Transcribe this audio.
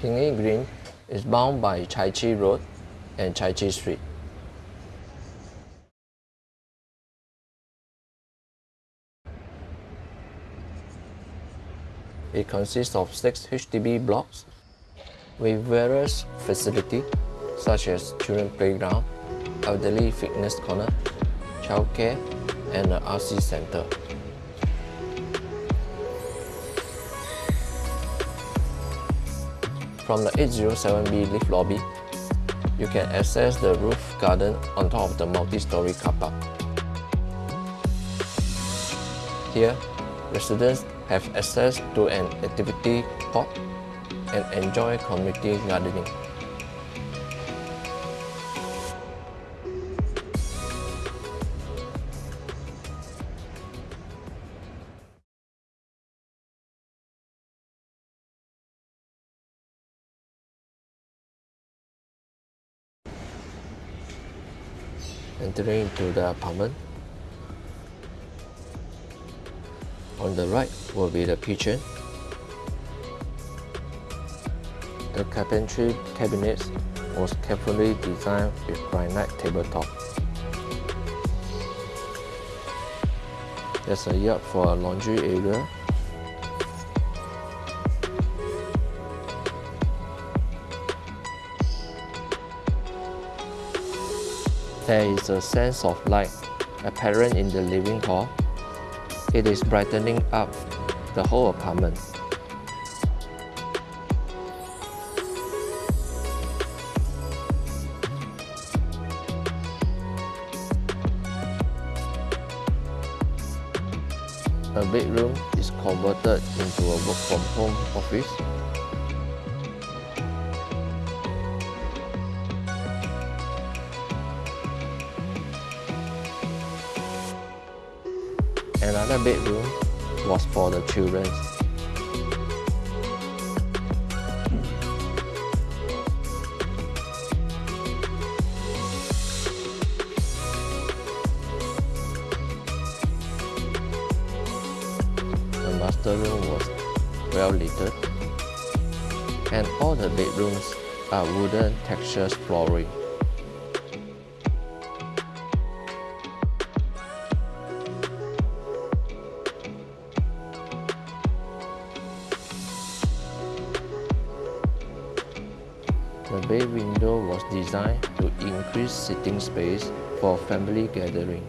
Pinyi Green is bound by Chai Chee Road and Chai Chee Street. It consists of six HDB blocks with various facilities such as children playground, elderly fitness corner, childcare, and an RC center. From the 807B lift lobby, you can access the roof garden on top of the multi-story car park. Here, residents have access to an activity park and enjoy community gardening. Entering into the apartment, On the right will be the kitchen. The carpentry cabinets was carefully designed with granite tabletop. There's a yard for a laundry area. There is a sense of light apparent in the living hall it is brightening up the whole apartment. A bedroom is converted into a work from home office Another bedroom was for the children. The master room was well lit and all the bedrooms are wooden textured flooring. The bay window was designed to increase sitting space for family gathering.